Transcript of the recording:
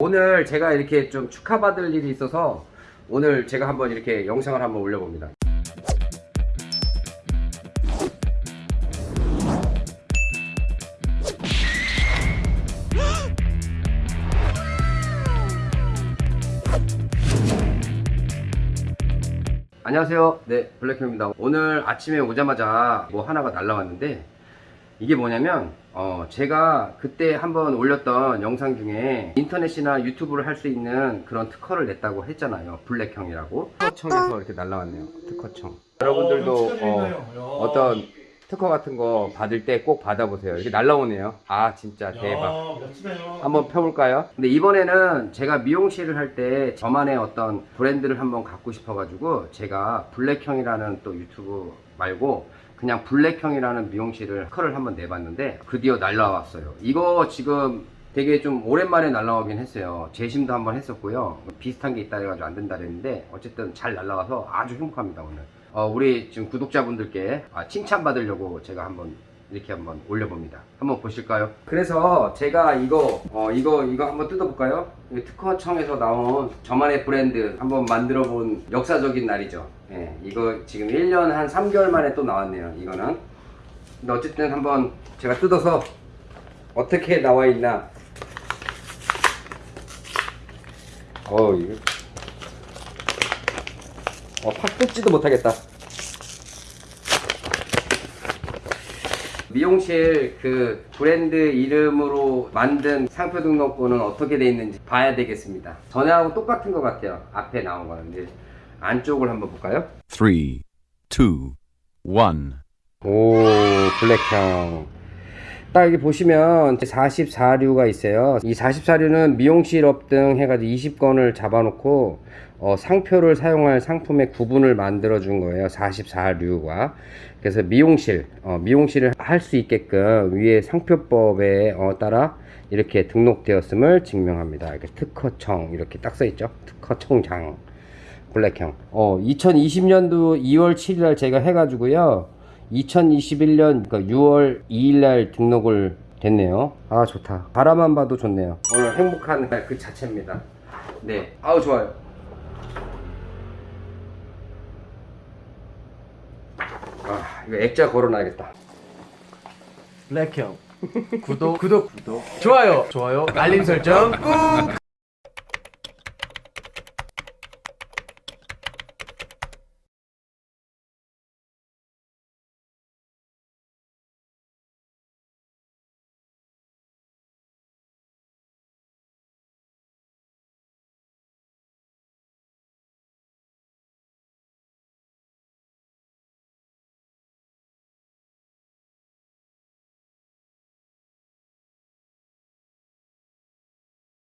오늘 제가 이렇게 좀 축하받을 일이 있어서 오늘 제가 한번 이렇게 영상을 한번 올려봅니다. 안녕하세요. 네, 블랙형입니다. 오늘 아침에 오자마자 뭐 하나가 날라왔는데 이게 뭐냐면 어 제가 그때 한번 올렸던 영상 중에 인터넷이나 유튜브를 할 수 있는 그런 특허를 냈다고 했잖아요. 블랙형이라고. 특허청에서 이렇게 날라왔네요. 특허청. 여러분들도 어, 어떤 특허 같은 거 받을 때 꼭 받아보세요. 이렇게 날라오네요. 아 진짜 대박. 한번 펴볼까요? 근데 이번에는 제가 미용실을 할 때 저만의 어떤 브랜드를 한번 갖고 싶어 가지고 제가 블랙형이라는 또 유튜브 말고 그냥 블랙형이라는 미용실을 커를 한번 내봤는데 드디어 날라왔어요. 이거 지금 되게 좀 오랜만에 날라오긴 했어요. 재심도 한번 했었고요. 비슷한 게 있다 해가지고 안 된다 그랬는데 어쨌든 잘 날라와서 아주 행복합니다 오늘. 어, 우리 지금 구독자분들께 아, 칭찬받으려고 제가 한번 이렇게 한번 올려봅니다. 한번 보실까요? 그래서 제가 이거 어, 이거 이거 한번 뜯어볼까요? 이 특허청에서 나온 저만의 브랜드 한번 만들어 본 역사적인 날이죠. 예, 이거 지금 1년 한 3개월 만에 또 나왔네요. 이거는. 근데 어쨌든 한번 제가 뜯어서 어떻게 나와 있나. 어 이거 어, 팍 뜯지도 못하겠다. 미용실 그 브랜드 이름으로 만든 상표 등록번은 어떻게 돼 있는지 봐야 되겠습니다. 전에하고 똑같은 것 같아요. 앞에 나온 거는 이제 안쪽을 한번 볼까요? Three, two, one. 오 블랙형 딱 여기 보시면 44류가 있어요 이 44류는 미용실 업 등 해가지고 20건을 잡아놓고 어, 상표를 사용할 상품의 구분을 만들어 준 거예요 44류가 그래서 미용실 어, 미용실을 할 수 있게끔 위에 상표법에 어, 따라 이렇게 등록되었음을 증명합니다 이렇게 특허청 이렇게 딱 써 있죠 특허청장 블랙형. 어, 2020년도 2월 7일 날 제가 해가지고요. 2021년 6월 2일 날 등록을 됐네요. 아, 좋다. 바라만 봐도 좋네요. 오늘 행복한 날 그 자체입니다. 네. 아우, 좋아요. 아, 이거 액자 걸어놔야겠다. 블랙형. 구독, 구독, 구독. 좋아요, 좋아요. 알림 설정 꾹.